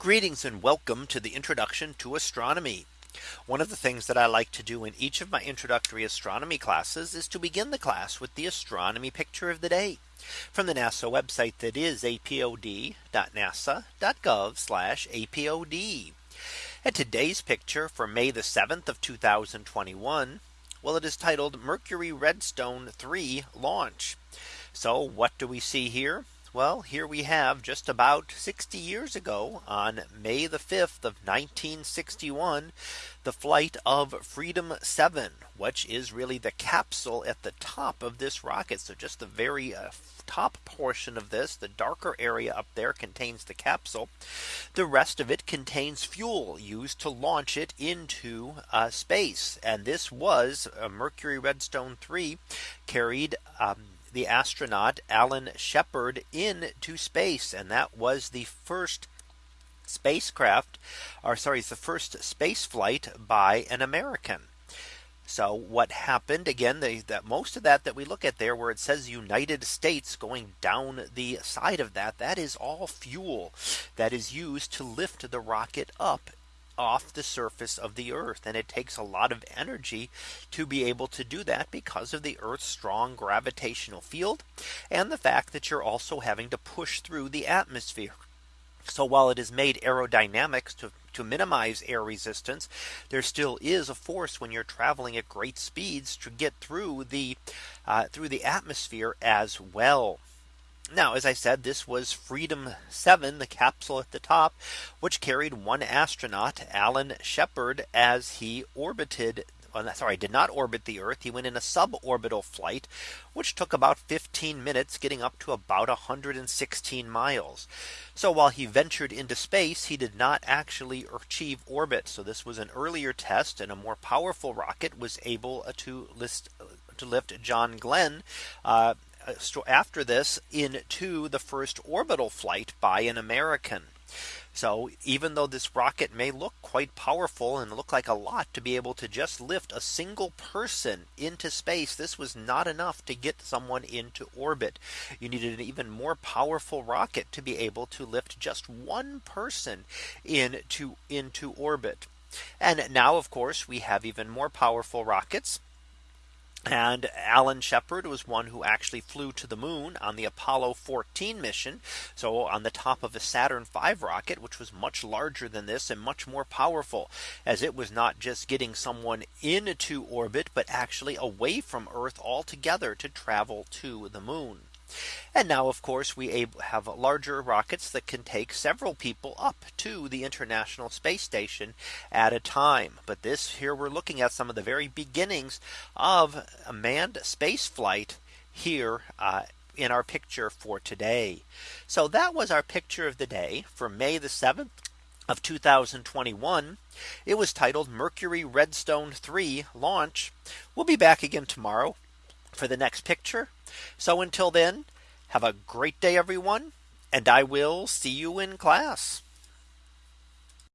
Greetings and welcome to the introduction to astronomy. One of the things that I like to do in each of my introductory astronomy classes is to begin the class with the astronomy picture of the day from the NASA website that is apod.nasa.gov apod. And today's picture for May the 7th of 2021. Well, it is titled Mercury Redstone 3 launch. So what do we see here? Well, here we have just about 60 years ago on May the 5th of 1961, the flight of Freedom 7, which is really the capsule at the top of this rocket. So just the very uh, top portion of this, the darker area up there contains the capsule. The rest of it contains fuel used to launch it into uh, space. And this was a Mercury Redstone 3 carried um, the astronaut Alan Shepard into space. And that was the first spacecraft or sorry, it's the first space flight by an American. So what happened again, that most of that that we look at there where it says United States going down the side of that, that is all fuel that is used to lift the rocket up off the surface of the earth. And it takes a lot of energy to be able to do that because of the earth's strong gravitational field. And the fact that you're also having to push through the atmosphere. So while it is made aerodynamics to, to minimize air resistance, there still is a force when you're traveling at great speeds to get through the uh, through the atmosphere as well. Now, as I said, this was Freedom 7, the capsule at the top, which carried one astronaut, Alan Shepard, as he orbited sorry, did not orbit the Earth. He went in a suborbital flight, which took about 15 minutes getting up to about 116 miles. So while he ventured into space, he did not actually achieve orbit. So this was an earlier test and a more powerful rocket was able to list to lift John Glenn uh, Uh, after this into the first orbital flight by an American. So even though this rocket may look quite powerful and look like a lot to be able to just lift a single person into space, this was not enough to get someone into orbit. You needed an even more powerful rocket to be able to lift just one person into into orbit. And now, of course, we have even more powerful rockets and Alan Shepard was one who actually flew to the moon on the Apollo 14 mission. So on the top of a Saturn V rocket, which was much larger than this and much more powerful as it was not just getting someone into orbit, but actually away from Earth altogether to travel to the moon. And now, of course, we have larger rockets that can take several people up to the International Space Station at a time. But this here we're looking at some of the very beginnings of a manned space flight here uh, in our picture for today. So that was our picture of the day for May the 7th of 2021. It was titled Mercury Redstone 3 launch. We'll be back again tomorrow for the next picture. So until then, have a great day, everyone. And I will see you in class.